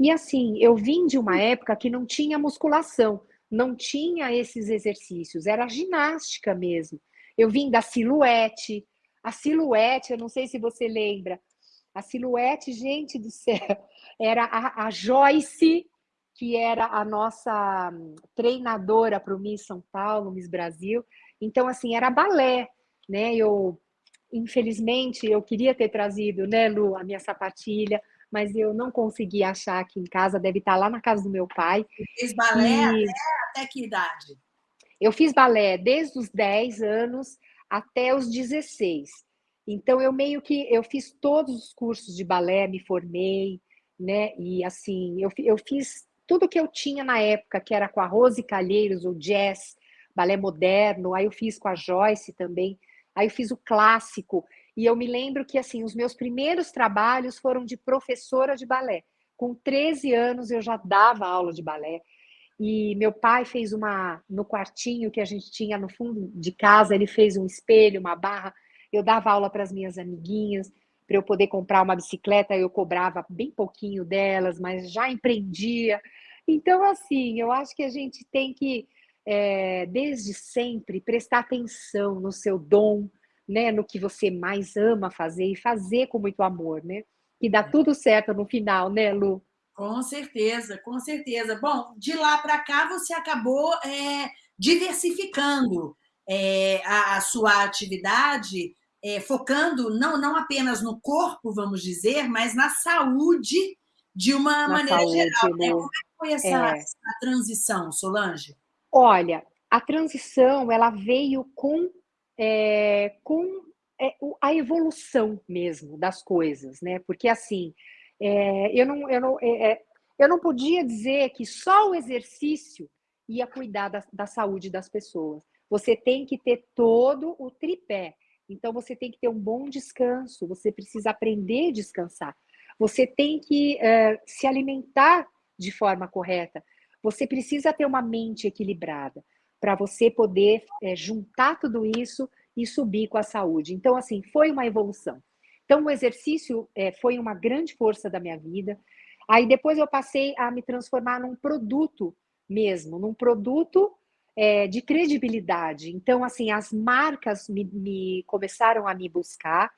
S2: E assim, eu vim de uma época que não tinha musculação, não tinha esses exercícios, era ginástica mesmo. Eu vim da silhuete, a silhuete, eu não sei se você lembra, a silhuete, gente do céu, era a, a Joyce, que era a nossa hum, treinadora para o Miss São Paulo, Miss Brasil. Então, assim, era balé, né? Eu, infelizmente, eu queria ter trazido, né, Lu, a minha sapatilha, mas eu não consegui achar aqui em casa, deve estar lá na casa do meu pai.
S1: Fez balé e... até, até que idade?
S2: Eu fiz balé desde os 10 anos até os 16. Então eu meio que eu fiz todos os cursos de balé, me formei, né? E assim, eu, eu fiz tudo que eu tinha na época, que era com a Rose Calheiros, o jazz, balé moderno, aí eu fiz com a Joyce também, aí eu fiz o clássico, e eu me lembro que assim, os meus primeiros trabalhos foram de professora de balé. Com 13 anos eu já dava aula de balé. E meu pai fez uma no quartinho que a gente tinha no fundo de casa, ele fez um espelho, uma barra eu dava aula para as minhas amiguinhas, para eu poder comprar uma bicicleta, eu cobrava bem pouquinho delas, mas já empreendia. Então, assim, eu acho que a gente tem que, é, desde sempre, prestar atenção no seu dom, né, no que você mais ama fazer e fazer com muito amor, né? Que dá tudo certo no final, né, Lu?
S1: Com certeza, com certeza. Bom, de lá para cá você acabou é, diversificando é, a, a, sua atividade é, focando não, não apenas no corpo, vamos dizer, mas na saúde de uma na maneira saúde, geral. Né? Como é que foi essa, é. transição, Solange?
S2: Olha, a transição ela veio com, é, com é, a evolução mesmo das coisas, né? Porque assim, é, eu, não, eu, não, é, eu não podia dizer que só o exercício ia cuidar da, da saúde das pessoas. Você tem que ter todo o tripé então, você tem que ter um bom descanso, você precisa aprender a descansar. Você tem que uh, se alimentar de forma correta. Você precisa ter uma mente equilibrada para você poder é, juntar tudo isso e subir com a saúde. Então, assim, foi uma evolução. Então, o exercício é, foi uma grande força da minha vida. Aí, depois, eu passei a me transformar num produto mesmo, num produto é, de credibilidade. Então, assim, as marcas me, me começaram a me buscar,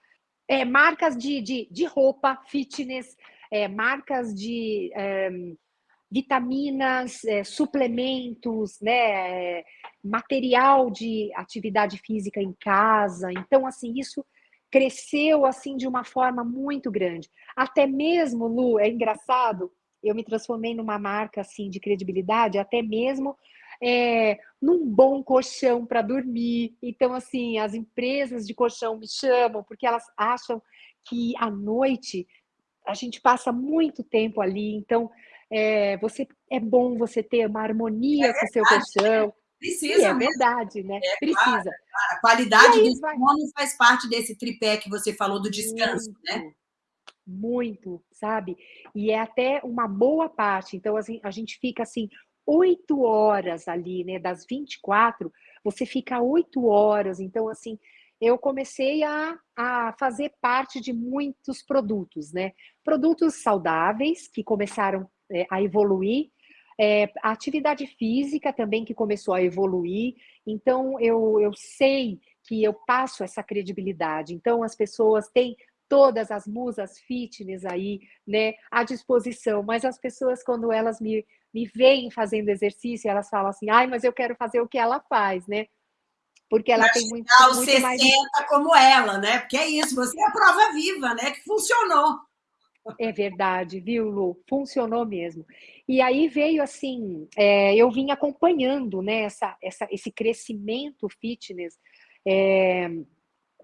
S2: é, marcas de, de, de roupa, fitness, é, marcas de, é, vitaminas, é, suplementos, né, material de atividade física em casa. Então, assim, isso cresceu assim de uma forma muito grande. Até mesmo, Lu, é engraçado, eu me transformei numa marca assim de credibilidade, até mesmo é, num bom colchão para dormir. Então, assim, as empresas de colchão me chamam porque elas acham que à noite a gente passa muito tempo ali. Então, é, você é bom você ter uma harmonia é com o seu colchão.
S1: Precisa.
S2: é verdade, né?
S1: É,
S2: Precisa.
S1: Claro, A qualidade do sono faz parte desse tripé que você falou do descanso,
S2: muito,
S1: né?
S2: Muito, sabe? E é até uma boa parte. Então, assim, a gente fica assim, oito horas ali, né? Das 24, você fica oito horas. Então, assim, eu comecei a, a fazer parte de muitos produtos, né? Produtos saudáveis que começaram é, a evoluir, é, a atividade física também que começou a evoluir. Então, eu, eu sei que eu passo essa credibilidade. Então, as pessoas têm todas as musas fitness aí, né, à disposição, mas as pessoas, quando elas me, me veem fazendo exercício, elas falam assim, ai, mas eu quero fazer o que ela faz, né? Porque ela tem muito,
S1: aos muito 60 mais... como ela, né? Porque é isso, você é a prova viva, né? Que funcionou.
S2: É verdade, viu, Lu? Funcionou mesmo. E aí veio assim, é, eu vim acompanhando né, essa, essa, esse crescimento fitness, é,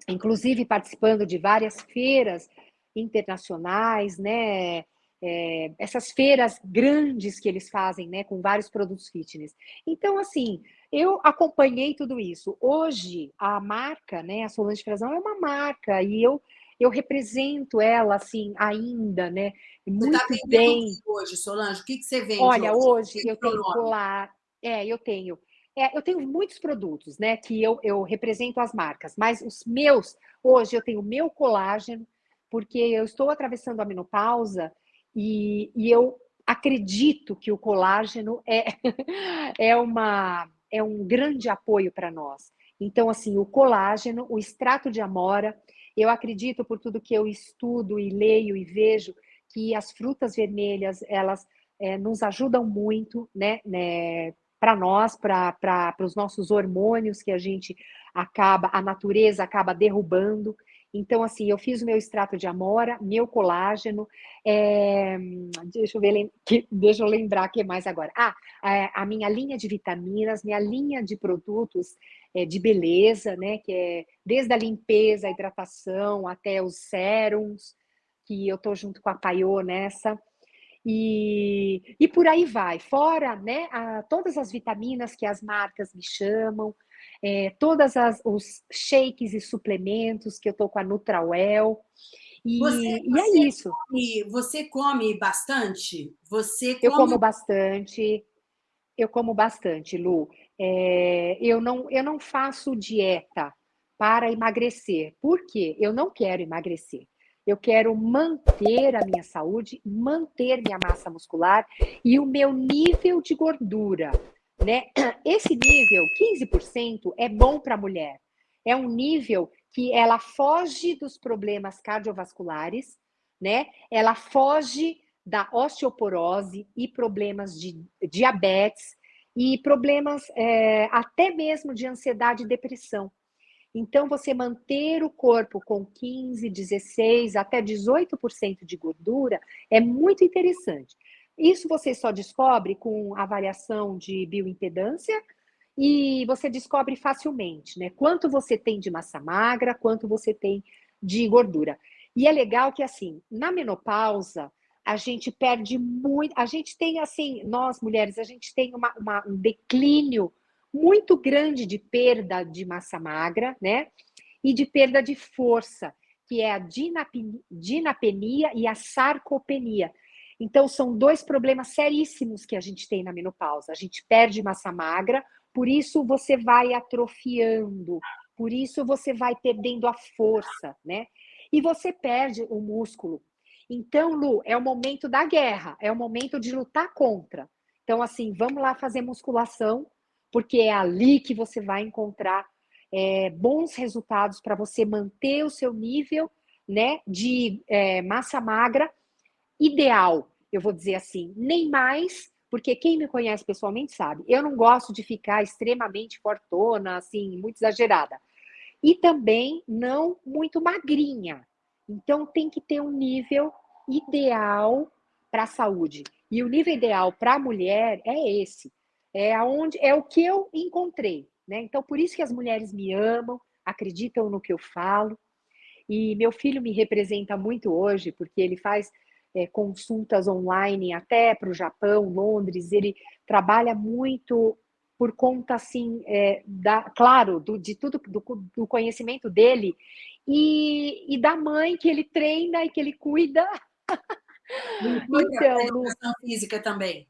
S2: inclusive participando de várias feiras internacionais, né? É, essas feiras grandes que eles fazem, né, com vários produtos fitness. Então, assim, eu acompanhei tudo isso. Hoje, a marca, né, a Solange Frazão é uma marca e eu eu represento ela assim ainda, né?
S1: Muito você tá bem. hoje, Solange? O que, que você vende?
S2: Olha, hoje, hoje eu tenho colar, é, eu tenho. É, eu tenho muitos produtos, né? Que eu, eu represento as marcas, mas os meus, hoje eu tenho o meu colágeno, porque eu estou atravessando a menopausa e, e eu acredito que o colágeno é, é, uma, é um grande apoio para nós. Então, assim, o colágeno, o extrato de amora, eu acredito, por tudo que eu estudo e leio e vejo, que as frutas vermelhas, elas é, nos ajudam muito, né, né para nós, para os nossos hormônios que a gente acaba, a natureza acaba derrubando. Então, assim, eu fiz o meu extrato de amora, meu colágeno, é, deixa, eu ver, deixa eu lembrar o que mais agora. Ah, é, a minha linha de vitaminas, minha linha de produtos é, de beleza, né? Que é desde a limpeza, a hidratação, até os sérums, que eu tô junto com a Paiô nessa. E, e por aí vai, fora né, a, todas as vitaminas que as marcas me chamam, é, todas os shakes e suplementos que eu tô com a Nutrauel. E, você, e é isso.
S1: Come, você come bastante? Você come...
S2: Eu como bastante. Eu como bastante, Lu. É, eu, não, eu não faço dieta para emagrecer. Por quê? Eu não quero emagrecer. Eu quero manter a minha saúde, manter minha massa muscular e o meu nível de gordura. Né? Esse nível, 15%, é bom para a mulher. É um nível que ela foge dos problemas cardiovasculares, né? Ela foge da osteoporose e problemas de diabetes e problemas é, até mesmo de ansiedade e depressão. Então, você manter o corpo com 15, 16, até 18% de gordura é muito interessante. Isso você só descobre com avaliação de bioimpedância e você descobre facilmente, né? Quanto você tem de massa magra, quanto você tem de gordura. E é legal que, assim, na menopausa, a gente perde muito. A gente tem, assim, nós mulheres, a gente tem uma, uma, um declínio muito grande de perda de massa magra, né? E de perda de força, que é a dinapenia e a sarcopenia. Então, são dois problemas seríssimos que a gente tem na menopausa. A gente perde massa magra, por isso você vai atrofiando, por isso você vai perdendo a força, né? E você perde o músculo. Então, Lu, é o momento da guerra, é o momento de lutar contra. Então, assim, vamos lá fazer musculação, porque é ali que você vai encontrar é, bons resultados para você manter o seu nível né, de é, massa magra ideal, eu vou dizer assim, nem mais, porque quem me conhece pessoalmente sabe, eu não gosto de ficar extremamente fortona, assim, muito exagerada. E também não muito magrinha. Então tem que ter um nível ideal para a saúde. E o nível ideal para a mulher é esse. É aonde é o que eu encontrei, né? Então por isso que as mulheres me amam, acreditam no que eu falo. E meu filho me representa muito hoje, porque ele faz é, consultas online até para o Japão, Londres, ele trabalha muito por conta, assim, é, da, claro, do, de tudo, do, do conhecimento dele e, e, da mãe que ele treina e que ele cuida.
S1: então, educação física também.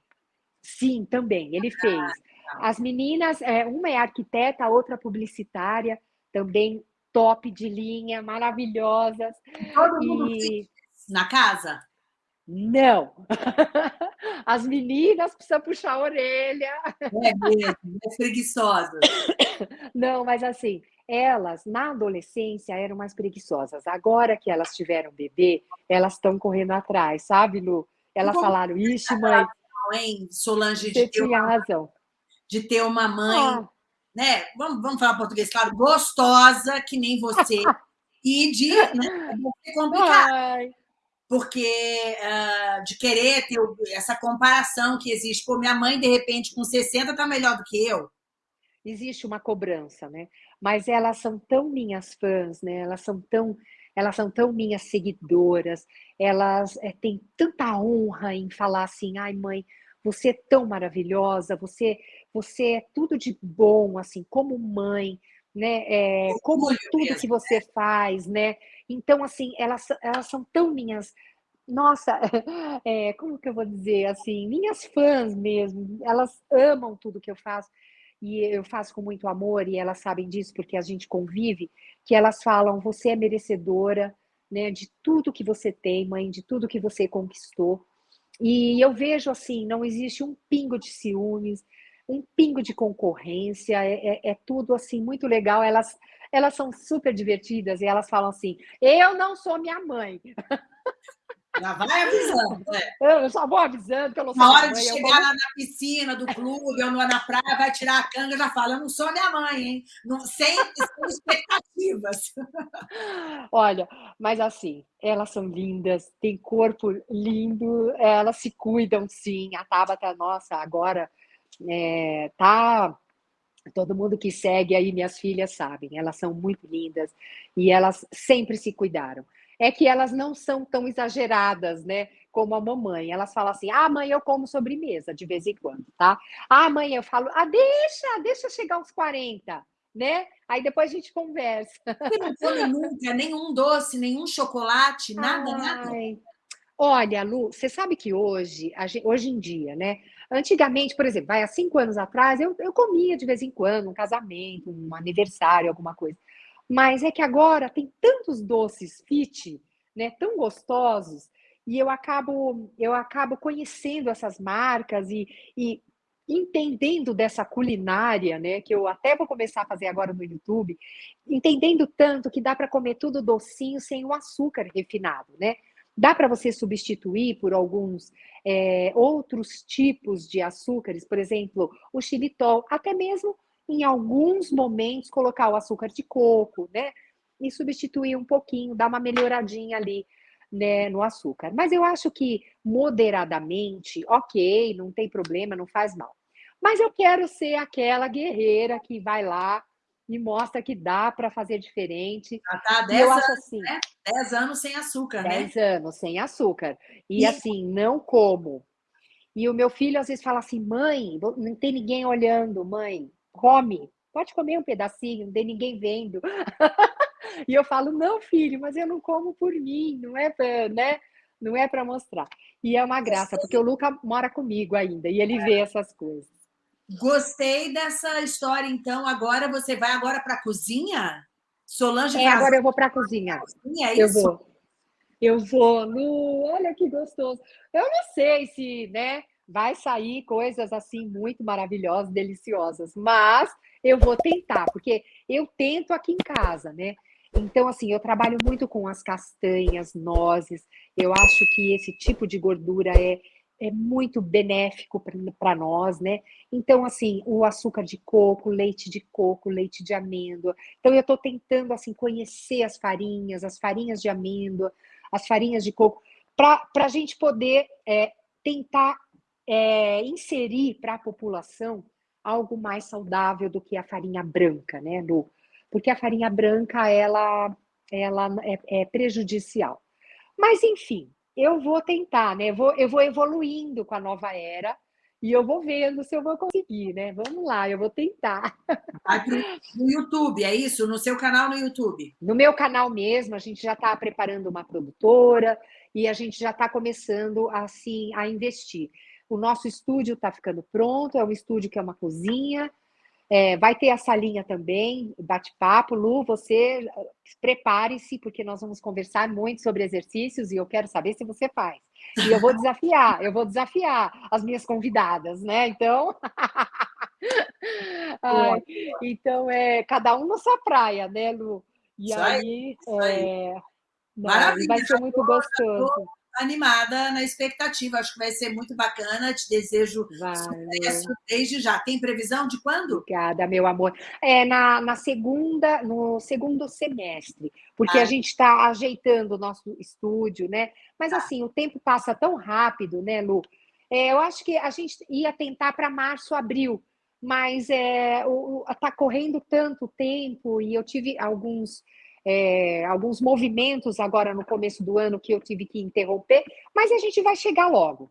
S2: Sim, também, ele ah, fez. Tá. As meninas, é, uma é arquiteta, a outra publicitária, também top de linha, maravilhosas.
S1: Todo mundo e... na casa?
S2: Não. As meninas precisam puxar a orelha.
S1: É mesmo, é preguiçosa.
S2: Não, mas assim, elas, na adolescência, eram mais preguiçosas. Agora que elas tiveram bebê, elas estão correndo atrás, sabe, Lu? Elas falaram, ixi, mãe...
S1: Hein, Solange, de ter,
S2: uma, razão.
S1: de ter uma mãe, ah. né? Vamos, vamos falar português, claro, gostosa, que nem você, e de né, complicado. Ai porque uh, de querer ter essa comparação que existe. Pô, minha mãe, de repente, com 60, está melhor do que eu.
S2: Existe uma cobrança, né? Mas elas são tão minhas fãs, né? Elas são tão, elas são tão minhas seguidoras, elas é, têm tanta honra em falar assim, ai mãe, você é tão maravilhosa, você, você é tudo de bom, assim, como mãe, né? É, como tudo que você faz, né? Então, assim, elas, elas são tão minhas. Nossa, é, como que eu vou dizer assim? Minhas fãs mesmo, elas amam tudo que eu faço e eu faço com muito amor e elas sabem disso porque a gente convive, que elas falam, você é merecedora, né, de tudo que você tem, mãe, de tudo que você conquistou. E eu vejo assim, não existe um pingo de ciúmes, um pingo de concorrência, é, é, é tudo assim muito legal. Elas elas são super divertidas e elas falam assim: eu não sou minha mãe.
S1: Já vai avisando.
S2: É. Eu só vou avisando que eu não sou
S1: Na hora
S2: mãe,
S1: de chegar vou... lá na piscina do clube ou na praia, vai tirar a canga, já fala: eu não sou minha mãe, hein? Não, sem, sem expectativas.
S2: Olha, mas assim, elas são lindas, têm corpo lindo, elas se cuidam sim. A Tabata, nossa, agora é, tá Todo mundo que segue aí, minhas filhas sabem, elas são muito lindas e elas sempre se cuidaram. É que elas não são tão exageradas, né? Como a mamãe. Elas falam assim: ah, mãe, eu como sobremesa de vez em quando, tá? Ah, mãe, eu falo, ah, deixa, deixa chegar aos 40, né? Aí depois a gente conversa.
S1: Você não come nunca nenhum doce, nenhum chocolate, nada, Ai. nada?
S2: Olha, Lu, você sabe que hoje, hoje em dia, né? Antigamente, por exemplo, vai, há cinco anos atrás, eu, eu comia de vez em quando um casamento, um aniversário, alguma coisa. Mas é que agora tem tantos doces fit, né, tão gostosos, e eu acabo, eu acabo conhecendo essas marcas e, e entendendo dessa culinária, né, que eu até vou começar a fazer agora no YouTube, entendendo tanto que dá para comer tudo docinho sem o açúcar refinado, né? Dá para você substituir por alguns é, outros tipos de açúcares, por exemplo, o xilitol, até mesmo em alguns momentos colocar o açúcar de coco, né? E substituir um pouquinho, dar uma melhoradinha ali né, no açúcar. Mas eu acho que moderadamente, ok, não tem problema, não faz mal. Mas eu quero ser aquela guerreira que vai lá e mostra que dá para fazer diferente.
S1: Já tá 10 eu anos, acho assim, né? 10 anos sem açúcar, 10
S2: né? anos sem açúcar. E, e assim, não como. E o meu filho às vezes fala assim: mãe, não tem ninguém olhando, mãe, come, pode comer um pedacinho, não tem ninguém vendo. e eu falo: não, filho, mas eu não como por mim, não é para, né? Não é para mostrar. E é uma graça, porque o Luca mora comigo ainda e ele vê essas coisas.
S1: Gostei dessa história, então. Agora você vai agora para a cozinha?
S2: Solange É, agora eu vou para a cozinha. cozinha. É eu isso? vou. Eu vou, Lu, olha que gostoso. Eu não sei se, né, vai sair coisas assim muito maravilhosas, deliciosas, mas eu vou tentar, porque eu tento aqui em casa, né? Então, assim, eu trabalho muito com as castanhas, nozes. Eu acho que esse tipo de gordura é é muito benéfico para nós, né? Então, assim, o açúcar de coco, leite de coco, leite de amêndoa. Então, eu estou tentando, assim, conhecer as farinhas, as farinhas de amêndoa, as farinhas de coco, para a gente poder é, tentar é, inserir para a população algo mais saudável do que a farinha branca, né, Lu? Porque a farinha branca, ela, ela é, é prejudicial. Mas, enfim, eu vou tentar, né? Eu vou, eu vou evoluindo com a nova era e eu vou vendo se eu vou conseguir, né? Vamos lá, eu vou tentar.
S1: No YouTube, é isso? No seu canal no YouTube?
S2: No meu canal mesmo, a gente já está preparando uma produtora e a gente já está começando assim a investir. O nosso estúdio está ficando pronto, é um estúdio que é uma cozinha, é, vai ter a salinha também, bate-papo. Lu, você prepare-se, porque nós vamos conversar muito sobre exercícios e eu quero saber se você faz. E eu vou desafiar, eu vou desafiar as minhas convidadas, né? Então. Ai, então, é cada um na sua praia, né, Lu? E
S1: isso
S2: aí,
S1: aí,
S2: é, Maravilha, vai ser muito gostoso
S1: animada na expectativa. Acho que vai ser muito bacana. Te desejo sucesso desde já. Tem previsão de quando?
S2: Obrigada, meu amor. É na, na segunda, no segundo semestre, porque ah. a gente está ajeitando o nosso estúdio, né? Mas ah. assim, o tempo passa tão rápido, né, Lu? É, eu acho que a gente ia tentar para março, abril, mas é, está correndo tanto tempo e eu tive alguns é, alguns movimentos agora no começo do ano que eu tive que interromper, mas a gente vai chegar logo.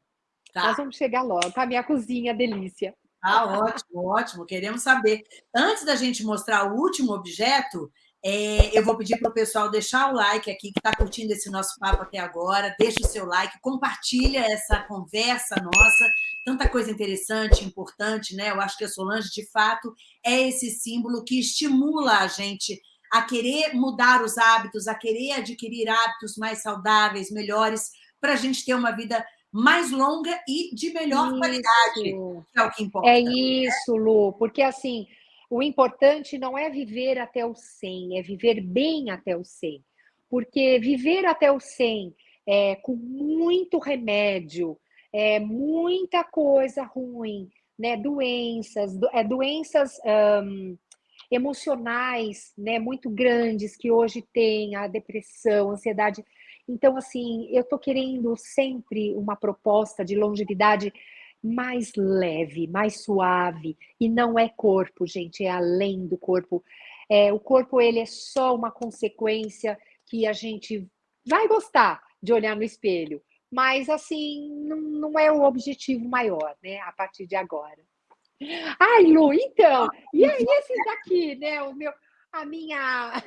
S2: Tá. Nós vamos chegar logo a minha cozinha delícia.
S1: Ah, ótimo, ótimo. Queremos saber. Antes da gente mostrar o último objeto, é, eu vou pedir para o pessoal deixar o like aqui, que está curtindo esse nosso papo até agora. Deixa o seu like, compartilha essa conversa nossa. Tanta coisa interessante, importante, né? Eu acho que a Solange, de fato, é esse símbolo que estimula a gente a querer mudar os hábitos, a querer adquirir hábitos mais saudáveis, melhores, para a gente ter uma vida mais longa e de melhor isso. qualidade, é o que importa.
S2: É isso, Lu, porque assim, o importante não é viver até o 100, é viver bem até o 100. Porque viver até o 100 é, com muito remédio, é, muita coisa ruim, né? doenças, do, é, doenças emocionais, né, muito grandes que hoje tem a depressão, a ansiedade. Então, assim, eu estou querendo sempre uma proposta de longevidade mais leve, mais suave, e não é corpo, gente, é além do corpo. É, o corpo, ele é só uma consequência que a gente vai gostar de olhar no espelho, mas, assim, não, não é o objetivo maior, né, a partir de agora. Ai, Lu, então, e aí esses daqui, né? O meu, a minha.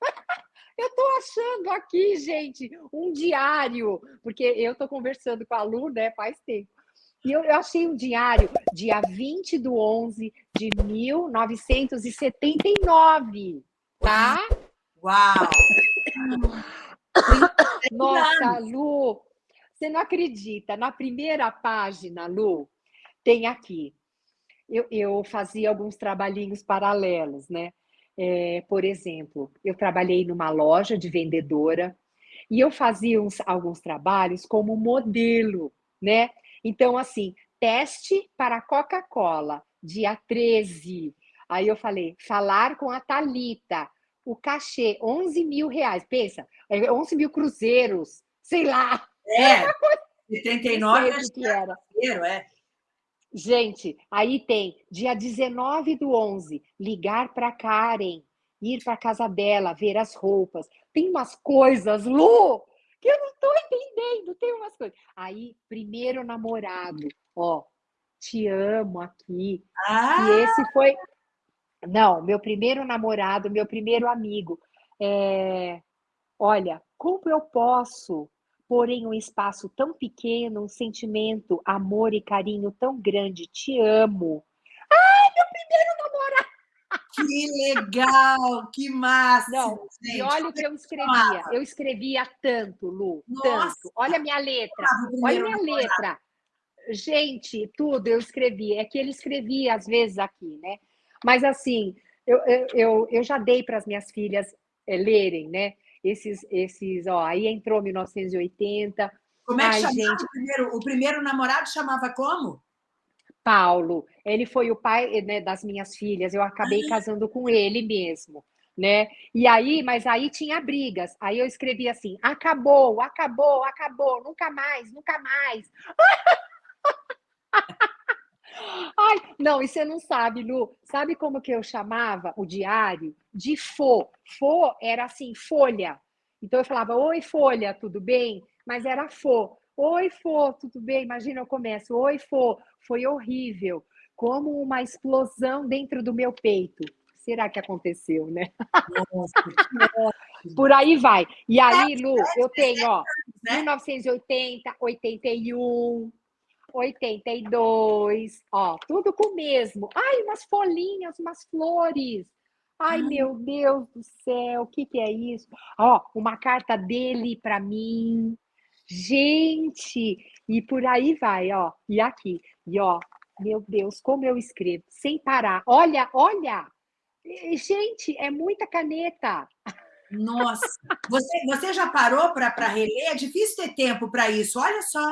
S2: Eu estou achando aqui, gente, um diário, porque eu estou conversando com a Lu, né, faz tempo. E eu, eu, achei um diário, dia 20 de 11 de 1979, tá?
S1: Uau!
S2: Nossa, Lu, você não acredita, na primeira página, Lu, tem aqui, eu, eu fazia alguns trabalhinhos paralelos, né? É, por exemplo, eu trabalhei numa loja de vendedora e eu fazia uns, alguns trabalhos como modelo, né? Então, assim, teste para Coca-Cola, dia 13. Aí eu falei, falar com a Talita, o cachê, 11 mil reais. Pensa, 11 é mil cruzeiros, sei lá.
S1: É, 79 acho que era. É.
S2: Gente, aí tem dia 19 do 11, ligar para Karen, ir para casa dela, ver as roupas. Tem umas coisas, Lu, que eu não estou entendendo. Tem umas coisas. Aí, primeiro namorado, ó, te amo aqui. Ah! E esse foi. Não, meu primeiro namorado, meu primeiro amigo. É... Olha, como eu posso porém um espaço tão pequeno, um sentimento, amor e carinho tão grande. Te amo. Ai, meu primeiro namorado!
S1: Que legal, que massa!
S2: Não, gente. e olha o que eu escrevia. Eu escrevia tanto, Lu, Nossa. tanto. Olha a minha letra, olha a minha letra. Gente, tudo eu escrevia. É que ele escrevia às vezes aqui, né? Mas assim, eu, eu, eu já dei para as minhas filhas é, lerem, né? Esses, esses, ó, aí entrou 1980,
S1: Como é que chamava gente... o, primeiro, o primeiro namorado? Chamava como?
S2: Paulo. Ele foi o pai né, das minhas filhas. Eu acabei ah. casando com ele mesmo. Né? E aí, mas aí tinha brigas. Aí eu escrevi assim: acabou, acabou, acabou, nunca mais, nunca mais. Ai, não, e você não sabe, Lu. Sabe como que eu chamava o diário? De fo. Fo era assim, folha. Então eu falava, oi, folha, tudo bem? Mas era fo. Oi, Fô, tudo bem? Imagina, eu começo. Oi, Fô, foi horrível. Como uma explosão dentro do meu peito. Será que aconteceu, né? Nossa, Por aí vai. E aí, Lu, eu tenho, ó, 1980, 81, 82, ó, tudo com o mesmo. Ai, umas folhinhas, umas flores. Ai, meu Deus do céu, o que, que é isso? Ó, uma carta dele para mim. Gente, e por aí vai, ó. E aqui, e ó, meu Deus, como eu escrevo, sem parar. Olha, olha. Gente, é muita caneta.
S1: Nossa, você, você já parou para reler? É difícil ter tempo para isso, olha só.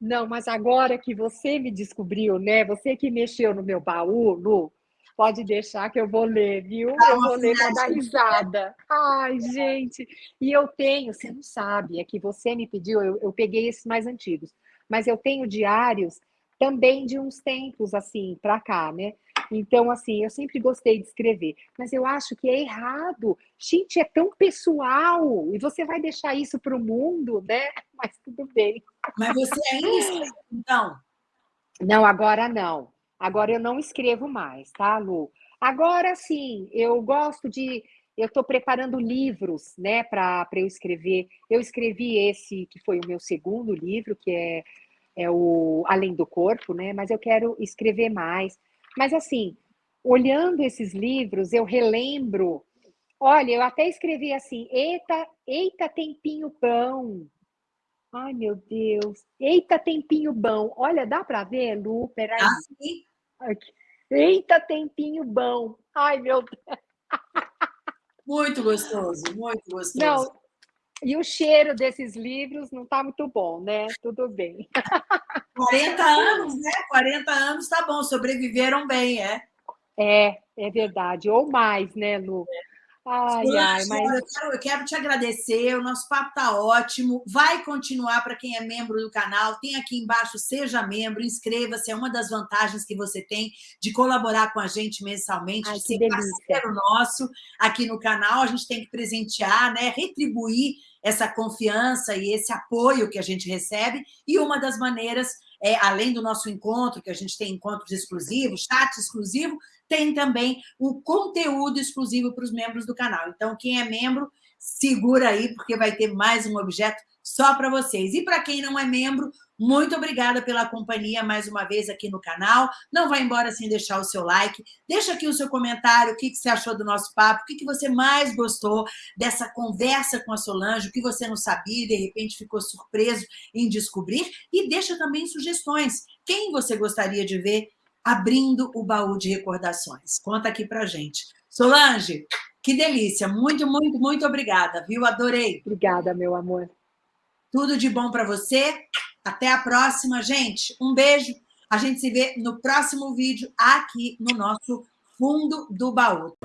S2: Não, mas agora que você me descobriu, né? Você que mexeu no meu baú, Lu, Pode deixar que eu vou ler, viu? Ah, eu vou ler para dar risada. Ai, gente. E eu tenho, você não sabe, é que você me pediu, eu, eu peguei esses mais antigos, mas eu tenho diários também de uns tempos assim para cá, né? Então, assim, eu sempre gostei de escrever, mas eu acho que é errado. Gente, é tão pessoal, e você vai deixar isso para o mundo, né? Mas tudo bem.
S1: Mas você ainda escreve, então?
S2: Não, agora não. Agora eu não escrevo mais, tá, Lu? Agora sim, eu gosto de. Eu estou preparando livros, né, para eu escrever. Eu escrevi esse, que foi o meu segundo livro, que é, é o Além do Corpo, né? Mas eu quero escrever mais. Mas, assim, olhando esses livros, eu relembro. Olha, eu até escrevi assim: eita, eita, tempinho bom. Ai, meu Deus. Eita, tempinho bom. Olha, dá para ver, Lu? Peraí. Sim. Aqui. Eita, tempinho bom. Ai, meu Deus.
S1: Muito gostoso, muito gostoso. Não,
S2: e o cheiro desses livros não está muito bom, né? Tudo bem.
S1: 40 anos, né? 40 anos tá bom, sobreviveram bem, é?
S2: É, é verdade. Ou mais, né, Lu? É.
S1: Ai, ai, mas... eu, quero, eu quero te agradecer, o nosso papo está ótimo. Vai continuar para quem é membro do canal. Tem aqui embaixo, seja membro, inscreva-se. É uma das vantagens que você tem de colaborar com a gente mensalmente, ai, de ser parceiro nosso aqui no canal. A gente tem que presentear, né? retribuir essa confiança e esse apoio que a gente recebe. E uma das maneiras é, além do nosso encontro, que a gente tem encontros exclusivos, chat exclusivo, tem também o conteúdo exclusivo para os membros do canal. Então, quem é membro, segura aí, porque vai ter mais um objeto só para vocês. E para quem não é membro, muito obrigada pela companhia mais uma vez aqui no canal. Não vai embora sem deixar o seu like. Deixa aqui o seu comentário, o que, você achou do nosso papo, o que, que você mais gostou dessa conversa com a Solange, o que você não sabia e de repente ficou surpreso em descobrir. E deixa também sugestões. Quem você gostaria de ver abrindo o baú de recordações? Conta aqui pra gente. Solange, que delícia. Muito, muito, muito obrigada, viu? Adorei.
S2: Obrigada, meu amor.
S1: Tudo de bom para você. Até a próxima, gente. Um beijo. A gente se vê no próximo vídeo aqui no nosso fundo do baú.